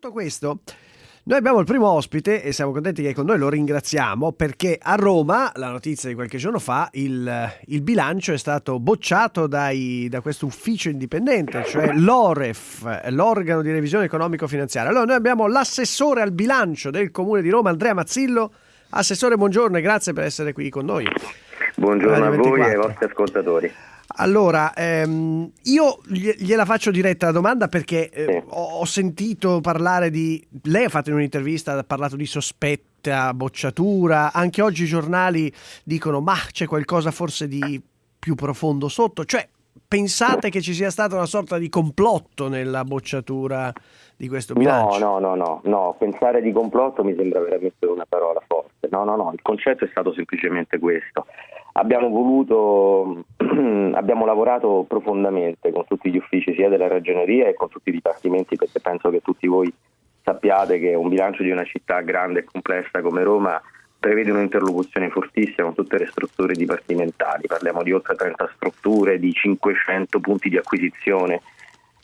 Tutto questo noi abbiamo il primo ospite e siamo contenti che è con noi, lo ringraziamo perché a Roma, la notizia di qualche giorno fa, il, il bilancio è stato bocciato dai, da questo ufficio indipendente, cioè l'OREF, l'organo di revisione economico-finanziaria. Allora noi abbiamo l'assessore al bilancio del comune di Roma, Andrea Mazzillo. Assessore, buongiorno e grazie per essere qui con noi. Buongiorno a voi e ai vostri ascoltatori. Allora, ehm, io gliela faccio diretta la domanda perché eh, ho, sentito parlare di... Lei ha fatto in un'intervista, ha parlato di sospetta bocciatura, anche oggi i giornali dicono ma c'è qualcosa forse di più profondo sotto, cioè pensate che ci sia stata una sorta di complotto nella bocciatura di questo bilancio? No, no, no, no, no, pensare di complotto mi sembra veramente una parola forte, no, no, no, il concetto è stato semplicemente questo abbiamo voluto, abbiamo lavorato profondamente con tutti gli uffici sia della ragioneria che con tutti i dipartimenti perché penso che tutti voi sappiate che un bilancio di una città grande e complessa come Roma prevede un'interlocuzione fortissima con tutte le strutture dipartimentali, parliamo di oltre 30 strutture, di 500 punti di acquisizione.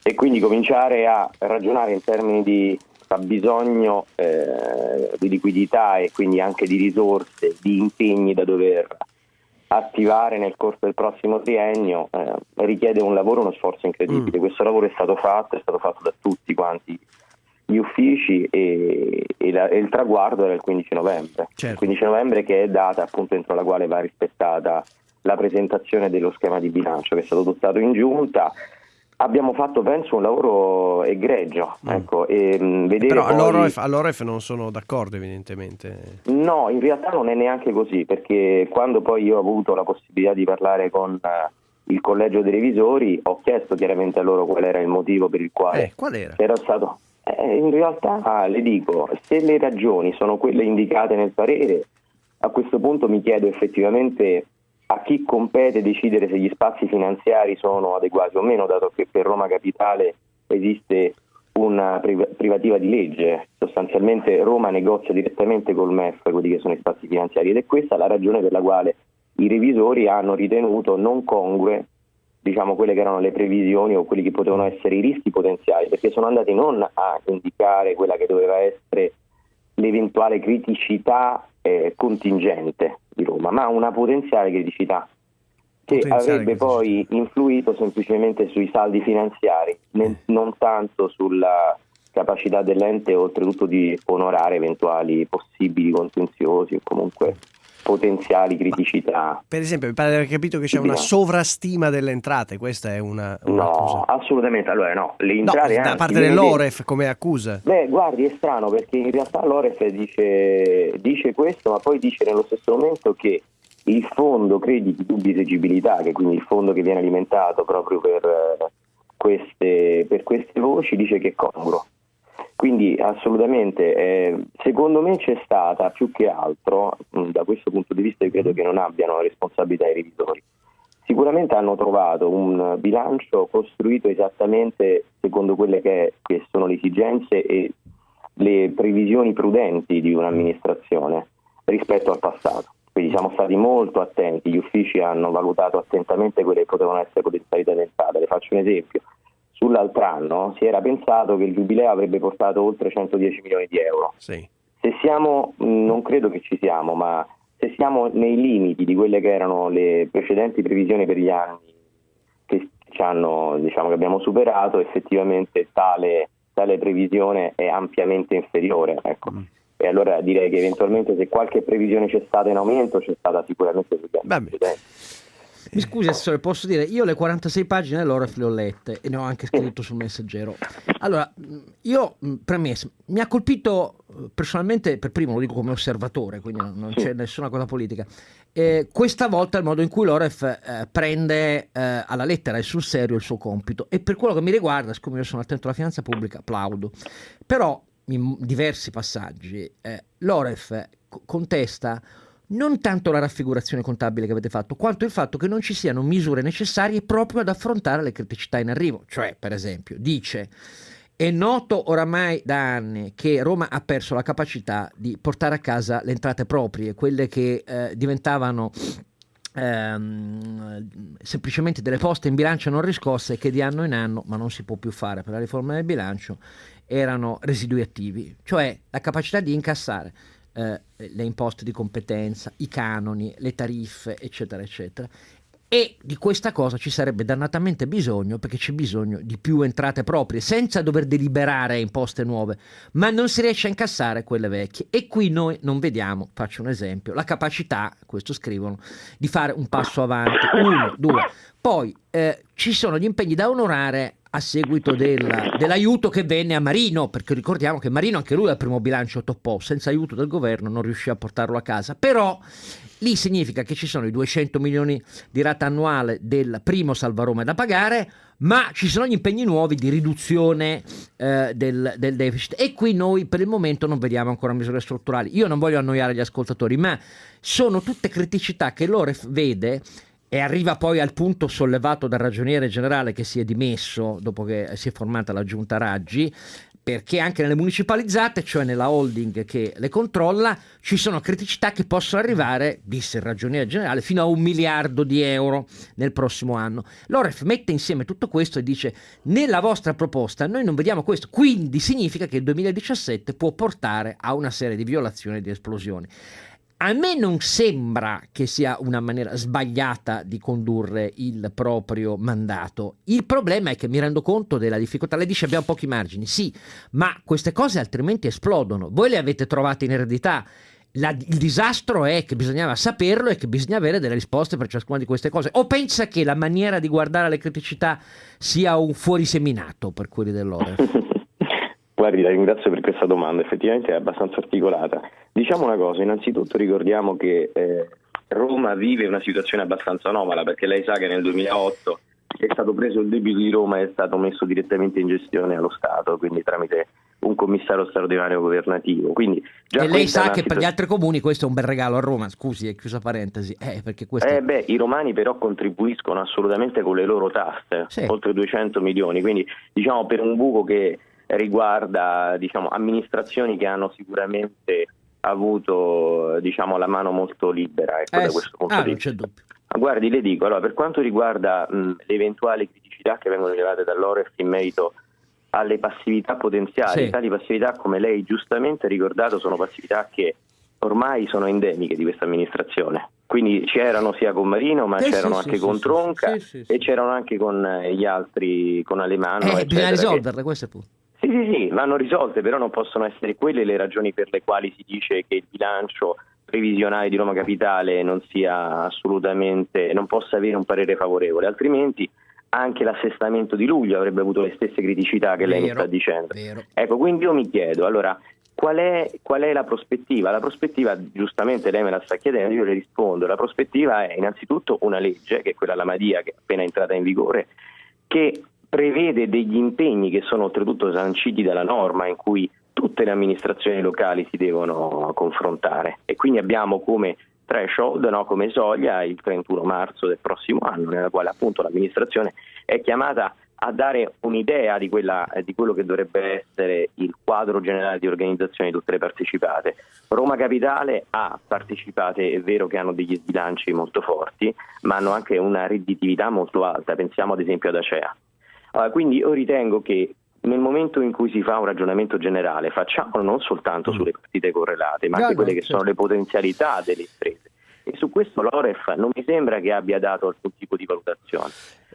E quindi cominciare a ragionare in termini di bisogno eh, di liquidità e quindi anche di risorse, di impegni da dover attivare nel corso del prossimo triennio eh, richiede un lavoro, uno sforzo incredibile. Mm. Questo lavoro è stato fatto, è stato fatto da tutti quanti gli uffici e, e, la, e il traguardo era il 15 novembre. Certo. Il 15 novembre che è data appunto entro la quale va rispettata la presentazione dello schema di bilancio che è stato adottato in giunta Abbiamo fatto, penso, un lavoro egregio. Mm. Ecco, e, mh, Però poi... all'Oref, all'Oref non sono d'accordo, evidentemente. No, in realtà non è neanche così, perché quando poi io ho avuto la possibilità di parlare con uh, il collegio dei revisori, ho chiesto chiaramente a loro qual era il motivo per il quale eh, qual era? era stato. Eh, in realtà le dico, se le ragioni sono quelle indicate nel parere, a questo punto mi chiedo effettivamente a chi compete decidere se gli spazi finanziari sono adeguati o meno, dato che per Roma Capitale esiste una privativa di legge, sostanzialmente Roma negozia direttamente col MEF quelli che sono i spazi finanziari ed è questa la ragione per la quale i revisori hanno ritenuto non congrue diciamo, quelle che erano le previsioni o quelli che potevano essere i rischi potenziali, perché sono andati non a indicare quella che doveva essere l'eventuale criticità eh, contingente di Roma, ma una potenziale criticità che avrebbe criticità. poi influito semplicemente sui saldi finanziari, eh. non tanto sulla capacità dell'ente oltretutto di onorare eventuali possibili contenziosi o comunque potenziali criticità. per esempio, mi pare di aver capito che c'è una sovrastima delle entrate, questa è una... una no, accusa. assolutamente, allora no, le entrate... No, da parte dell'Oref come accusa. Beh, guardi, è strano perché in realtà l'Oref dice, dice questo, ma poi dice nello stesso momento che il fondo crediti dubbi esegibilità, che è quindi il fondo che viene alimentato proprio per eh, queste, per queste voci, dice che è congruo. Quindi assolutamente, eh, secondo me c'è stata più che altro, mh, mm, da questo punto di vista io credo che non abbiano responsabilità i revisori, sicuramente hanno trovato un bilancio costruito esattamente secondo quelle che, che sono le esigenze e le previsioni prudenti di un'amministrazione rispetto al passato. Quindi siamo stati molto attenti, gli uffici hanno valutato attentamente quelle che potevano essere potenzialità di entrata. Le faccio un esempio sull'altro anno si era pensato che il giubileo avrebbe portato oltre 110 milioni di euro. Sì. Se siamo, non credo che ci siamo, ma se siamo nei limiti di quelle che erano le precedenti previsioni per gli anni che, hanno, diciamo, che abbiamo superato, effettivamente tale, tale, previsione è ampiamente inferiore. Ecco. Mm. E allora direi che eventualmente se qualche previsione c'è stata in aumento c'è stata sicuramente sugli anni precedenti. Mi scusi, Assessore, posso dire, io le 46 pagine dell'Oref le ho lette e ne ho anche scritto sul messaggero. Allora, io, premesso, mi ha colpito eh, personalmente, per primo lo dico come osservatore, quindi non c'è nessuna cosa politica, eh, questa volta il modo in cui l'Oref eh, prende eh, alla lettera e sul serio il suo compito. E per quello che mi riguarda, siccome io sono attento alla finanza pubblica, applaudo. Però, in diversi passaggi, eh, l'Oref contesta non tanto la raffigurazione contabile che avete fatto, quanto il fatto che non ci siano misure necessarie proprio ad affrontare le criticità in arrivo. Cioè, per esempio, dice è noto oramai da anni che Roma ha perso la capacità di portare a casa le entrate proprie, quelle che eh, diventavano ehm, semplicemente delle poste in bilancio non riscosse che di anno in anno, ma non si può più fare per la riforma del bilancio, erano residui attivi, cioè la capacità di incassare eh, le imposte di competenza, i canoni, le tariffe, eccetera, eccetera. E di questa cosa ci sarebbe dannatamente bisogno perché c'è bisogno di più entrate proprie senza dover deliberare imposte nuove, ma non si riesce a incassare quelle vecchie. E qui noi non vediamo, faccio un esempio, la capacità, questo scrivono, di fare un passo avanti. Uno, due. Poi eh, ci sono gli impegni da onorare a seguito del, dell'aiuto che venne a Marino, perché ricordiamo che Marino anche lui al primo bilancio toppò, senza aiuto del governo non riuscì a portarlo a casa, però lì significa che ci sono i 200 milioni di rata annuale del primo Salvaroma da pagare, ma ci sono gli impegni nuovi di riduzione eh, del, del, deficit. E qui noi per il momento non vediamo ancora misure strutturali. Io non voglio annoiare gli ascoltatori, ma sono tutte criticità che l'OREF vede e arriva poi al punto sollevato dal ragioniere generale che si è dimesso dopo che si è formata la giunta Raggi, perché anche nelle municipalizzate, cioè nella holding che le controlla, ci sono criticità che possono arrivare, disse il ragioniere generale, fino a un miliardo di euro nel prossimo anno. L'OREF mette insieme tutto questo e dice nella vostra proposta noi non vediamo questo, quindi significa che il 2017 può portare a una serie di violazioni e di esplosioni. A me non sembra che sia una maniera sbagliata di condurre il proprio mandato. Il problema è che mi rendo conto della difficoltà. Lei dice abbiamo pochi margini, sì, ma queste cose altrimenti esplodono. Voi le avete trovate in eredità. La, il disastro è che bisognava saperlo e che bisogna avere delle risposte per ciascuna di queste cose. O pensa che la maniera di guardare alle criticità sia un fuoriseminato per quelli dell'OREF? Guardi, la ringrazio per questa domanda, effettivamente è abbastanza articolata. Diciamo una cosa, innanzitutto ricordiamo che eh, Roma vive una situazione abbastanza anomala perché lei sa che nel 2008 è stato preso il debito di Roma e è stato messo direttamente in gestione allo Stato, quindi tramite un commissario straordinario governativo. Quindi e lei sa che per gli altri comuni questo è un bel regalo a Roma, scusi, è chiusa parentesi. Eh, questo... eh beh, I romani però contribuiscono assolutamente con le loro tasse, sì. oltre 200 milioni, quindi diciamo per un buco che riguarda diciamo, amministrazioni che hanno sicuramente avuto diciamo, la mano molto libera ecco, eh, da questo punto ah, di vista. Guardi, le dico, allora, per quanto riguarda mh, le eventuali criticità che vengono rilevate dall'OREF in merito alle passività potenziali, sì. tali passività, come lei giustamente ha ricordato, sono passività che ormai sono endemiche di questa amministrazione. Quindi c'erano sia con Marino, ma eh, c'erano sì, anche sì, con Tronca e c'erano anche con gli altri, con Alemano. Eh, bisogna risolverle, questo è punto. Sì, sì, sì, vanno risolte, però non possono essere quelle le ragioni per le quali si dice che il bilancio previsionale di Roma Capitale non sia assolutamente, non possa avere un parere favorevole, altrimenti anche l'assestamento di luglio avrebbe avuto le stesse criticità che lei mi sta dicendo. Vero. Ecco, quindi io mi chiedo, allora, qual è, qual è la prospettiva? La prospettiva, giustamente lei me la sta chiedendo, io le rispondo, la prospettiva è innanzitutto una legge, che è quella la Madia, che è appena entrata in vigore, che prevede degli impegni che sono oltretutto sanciti dalla norma in cui tutte le amministrazioni locali si devono confrontare e quindi abbiamo come threshold, no, come soglia il 31 marzo del prossimo anno nella quale appunto l'amministrazione è chiamata a dare un'idea di, quella, di, quello che dovrebbe essere il quadro generale di organizzazione di tutte le partecipate. Roma Capitale ha partecipate, è vero che hanno degli sbilanci molto forti, ma hanno anche una redditività molto alta, pensiamo ad esempio ad Acea. Uh, quindi io ritengo che nel momento in cui si fa un ragionamento generale, facciamolo non soltanto mm. sulle partite correlate, ma anche quelle che sono le potenzialità delle imprese. E su questo l'Oref non mi sembra che abbia dato alcun tipo di valutazione.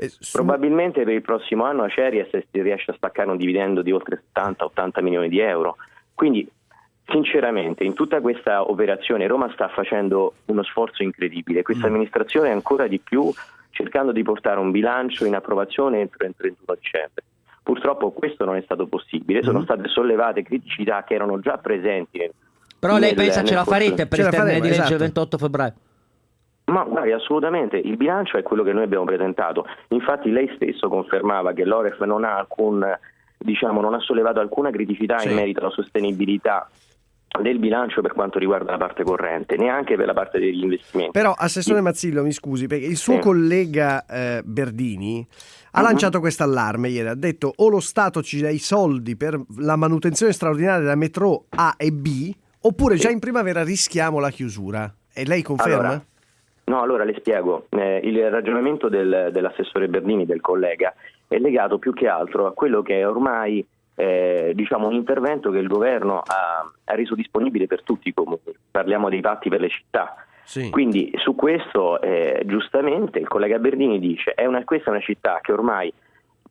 Su... Probabilmente per il prossimo anno Aceria riesce a staccare un dividendo di oltre 70-80 milioni di euro. Quindi, sinceramente, in tutta questa operazione Roma sta facendo uno sforzo incredibile. Questa mm. amministrazione è ancora di più cercando di portare un bilancio in approvazione entro il 31 dicembre. Purtroppo questo non è stato possibile, sono mm-hmm. state sollevate criticità che erano già presenti. Nel, Però lei nel, pensa nel ce la farete per il termine di legge esatto. 28 febbraio? Ma guardi, assolutamente, il bilancio è quello che noi abbiamo presentato. Infatti lei stesso confermava che l'Oref non ha, alcun, diciamo, non ha sollevato alcuna criticità sì. in merito alla sostenibilità del bilancio per quanto riguarda la parte corrente, neanche per la parte degli investimenti. Però, Assessore Mazzillo, mi scusi, perché il suo sì. collega eh, Berdini ha uh-huh. lanciato questo allarme ieri, ha detto o lo Stato ci dà i soldi per la manutenzione straordinaria della metro A e B, oppure sì. già in primavera rischiamo la chiusura. E lei conferma? Allora, no, allora le spiego. Eh, il ragionamento del, dell'assessore Berdini, del collega, è legato più che altro a quello che è ormai eh, diciamo un intervento che il governo ha, ha, reso disponibile per tutti i comuni. Parliamo dei patti per le città. Sì. Quindi su questo eh, giustamente il collega Berdini dice è una, questa è una città che ormai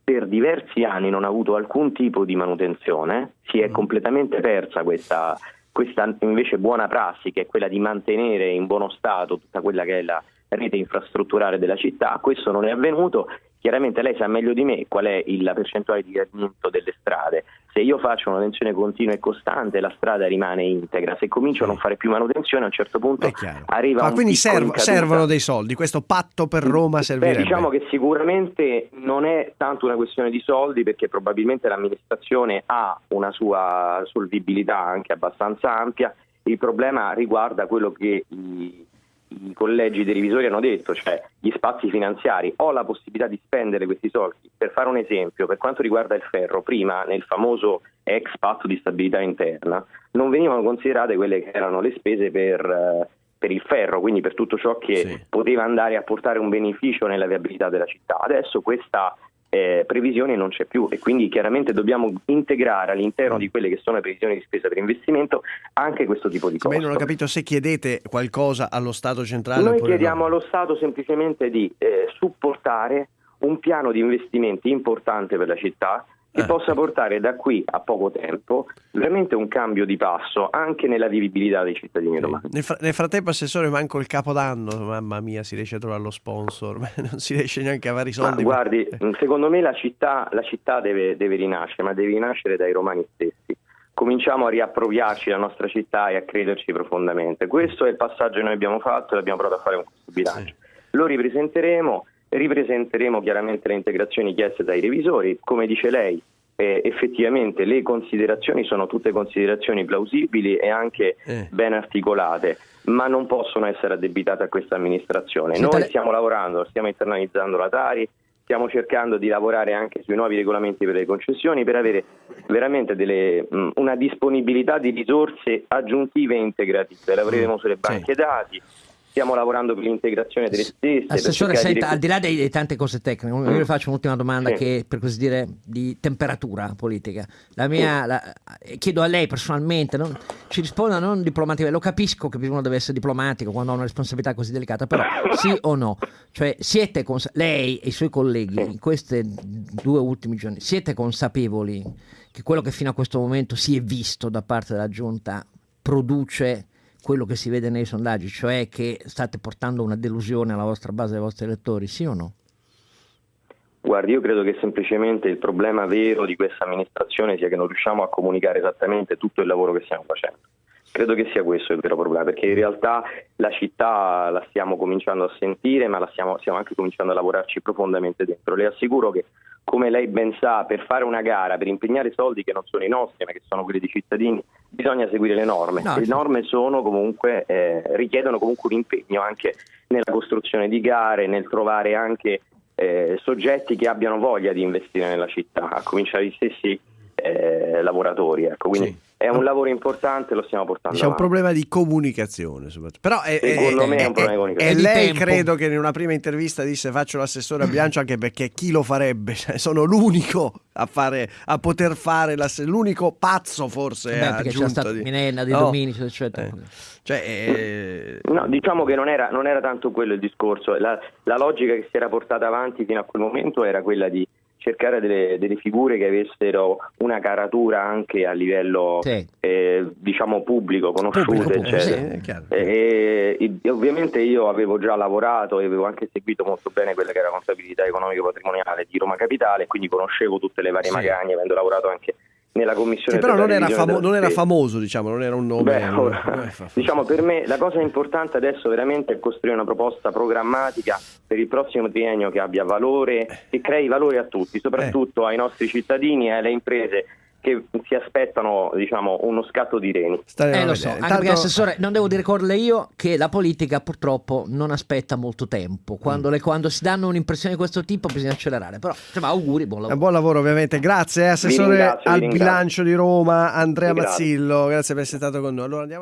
per diversi anni non ha avuto alcun tipo di manutenzione, si è mm. completamente persa questa, questa invece buona prassi che è quella di mantenere in buono stato tutta quella che è la rete infrastrutturale della città, questo non è avvenuto, chiaramente lei sa meglio di me qual è la percentuale di gradimento delle strade, se io faccio una manutenzione continua e costante la strada rimane integra, se comincio a non fare più manutenzione a un certo punto arriva Ma un quindi serv- servono dei soldi, questo patto per Roma servirebbe? Beh, diciamo che sicuramente non è tanto una questione di soldi perché probabilmente l'amministrazione ha una sua solvibilità anche abbastanza ampia, il problema riguarda quello che i i collegi dei revisori hanno detto, cioè gli spazi finanziari, ho la possibilità di spendere questi soldi. Per fare un esempio, per quanto riguarda il ferro, prima nel famoso ex patto di stabilità interna non venivano considerate quelle che erano le spese per, eh, per il ferro, quindi per tutto ciò che sì. poteva andare a portare un beneficio nella viabilità della città. Adesso questa eh, previsione non c'è più e quindi chiaramente dobbiamo integrare all'interno di quelle che sono le previsioni di spesa per investimento anche questo tipo di cose. Ma io non ho capito se chiedete qualcosa allo Stato centrale. Noi chiediamo no. allo Stato semplicemente di eh, supportare un piano di investimenti importante per la città che eh. possa portare da qui a poco tempo veramente un cambio di passo anche nella vivibilità dei cittadini sì. romani. Nel, nel, frattempo, Assessore, manco il capodanno, mamma mia, si riesce a trovare lo sponsor, non si riesce neanche a avere i soldi. Ma guardi, secondo me la città, la città deve, deve rinascere, ma deve rinascere dai romani stessi cominciamo a riappropriarci la nostra città e a crederci profondamente. Questo è il passaggio che noi abbiamo fatto e abbiamo provato a fare con questo bilancio. Sì. Lo ripresenteremo ripresenteremo chiaramente le integrazioni chieste dai revisori. Come dice lei, eh, effettivamente le considerazioni sono tutte considerazioni plausibili e anche eh. ben articolate, ma non possono essere addebitate a questa amministrazione. Noi tale... stiamo lavorando, stiamo internalizzando la Tari, stiamo cercando di lavorare anche sui nuovi regolamenti per le concessioni per avere veramente delle, mh, una disponibilità di risorse aggiuntive e integrative. Lavoreremo sulle banche sì. dati stiamo lavorando per l'integrazione delle stesse. Assessore, senta, di... al di là delle tante cose tecniche, io le faccio un'ultima domanda sì. che per così dire di temperatura politica. La mia, sì. la, chiedo a lei personalmente, non, ci risponda non diplomaticamente, lo capisco che uno deve essere diplomatico quando ha una responsabilità così delicata, però sì o no? Cioè siete lei e i suoi colleghi in questi due ultimi giorni, siete consapevoli che quello che fino a questo momento si è visto da parte della giunta produce quello che si vede nei sondaggi, cioè che state portando una delusione alla vostra base dei vostri elettori, sì o no? Guardi, io credo che semplicemente il problema vero di questa amministrazione sia che non riusciamo a comunicare esattamente tutto il lavoro che stiamo facendo. Credo che sia questo il vero problema, perché in realtà la città la stiamo cominciando a sentire, ma stiamo, stiamo anche cominciando a lavorarci profondamente dentro. Le assicuro che come lei ben sa, per fare una gara, per impegnare soldi che non sono i nostri, ma che sono quelli dei cittadini, bisogna seguire le norme. No, le norme comunque, eh, richiedono comunque un impegno anche nella costruzione di gare, nel trovare anche eh, soggetti che abbiano voglia di investire nella città, a cominciare gli stessi eh, lavoratori. Ecco. Quindi sì. È un lavoro importante, lo stiamo portando C'è avanti. un problema di comunicazione, Però è, secondo è, me è un problema di comunicazione. E lei credo che in una prima intervista disse faccio l'assessore a bilancio anche perché chi lo farebbe? Cioè, sono l'unico a, fare, a poter fare l'unico pazzo forse. Beh, perché c'è stata di... Minenna, di no. Dominici, eccetera. Eh. Cioè, eh... No, diciamo che non era, non era, tanto quello il discorso. La, la logica che si era portata avanti fino a quel momento era quella di cercare delle, delle, figure che avessero una caratura anche a livello sì. eh, diciamo pubblico, conosciute, pubblico, eccetera. Sì, e, e, e, ovviamente io avevo già lavorato e avevo anche seguito molto bene quella che era la contabilità economica patrimoniale di Roma Capitale, quindi conoscevo tutte le varie sì. magagne, avendo lavorato anche nella commissione. Sì, però non era, famo- non era, famoso, diciamo, non era un nome. Beh, ora, diciamo, per me la cosa importante adesso veramente è costruire una proposta programmatica per il prossimo triennio che abbia valore, che crei valore a tutti, soprattutto eh. ai nostri cittadini e alle imprese che si aspettano diciamo, uno scatto di reni. Eh, lo so, anche Tanto... perché assessore, non devo dire con io che la politica purtroppo non aspetta molto tempo. Quando, mm. le, quando si danno un'impressione di questo tipo bisogna accelerare. Però, insomma, auguri, buon lavoro. Eh, buon lavoro ovviamente. Grazie, eh, assessore al bilancio di Roma, Andrea Mazzillo. Grazie per essere stato con noi. Allora andiamo